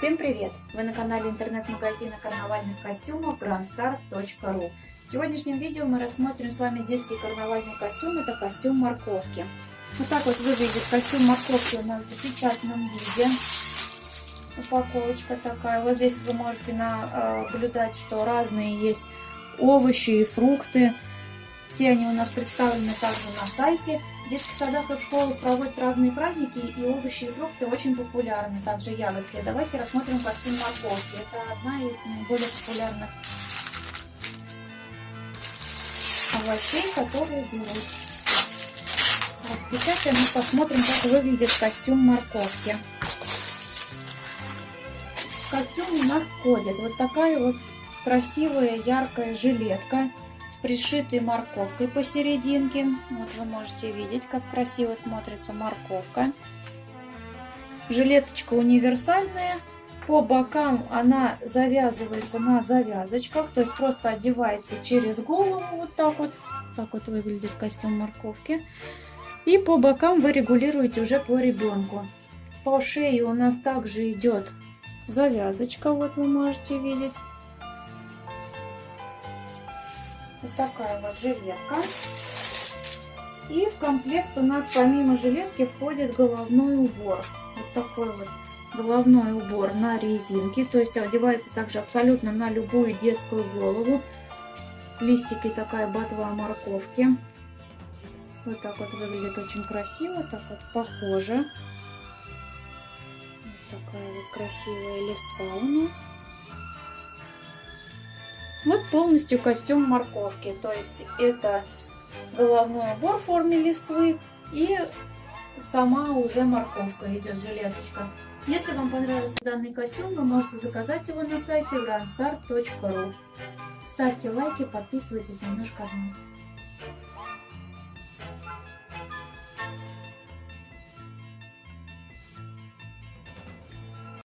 Всем привет! Вы на канале интернет-магазина карнавальных костюмов grandstar.ru В сегодняшнем видео мы рассмотрим с вами детский карнавальный костюм. Это костюм морковки. Вот так вот выглядит костюм морковки у нас в запечатанном виде. Упаковочка такая. Вот здесь вы можете наблюдать, что разные есть овощи и фрукты. Все они у нас представлены также на сайте. В детских садах и в школах проводят разные праздники, и овощи и фрукты очень популярны, также ягодки. Давайте рассмотрим костюм морковки. Это одна из наиболее популярных овощей, которые берут. Распечатаем и посмотрим, как выглядит костюм морковки. В костюм у нас входит вот такая вот красивая яркая жилетка с пришитой морковкой посерединке. Вот вы можете видеть, как красиво смотрится морковка. Жилеточка универсальная. По бокам она завязывается на завязочках, то есть просто одевается через голову вот так вот. Так вот выглядит костюм морковки. И по бокам вы регулируете уже по ребенку. По шее у нас также идет завязочка, вот вы можете видеть. Вот такая вот жилетка. И в комплект у нас помимо жилетки входит головной убор. Вот такой вот головной убор на резинке. То есть одевается также абсолютно на любую детскую голову. Листики такая ботва морковки. Вот так вот выглядит очень красиво. Так вот похоже. Вот такая вот красивая листва у нас. Вот полностью костюм морковки. То есть это головной убор в форме листвы и сама уже морковка идет, жилеточка. Если вам понравился данный костюм, вы можете заказать его на сайте grandstar.ru. Ставьте лайки, подписывайтесь на наш канал.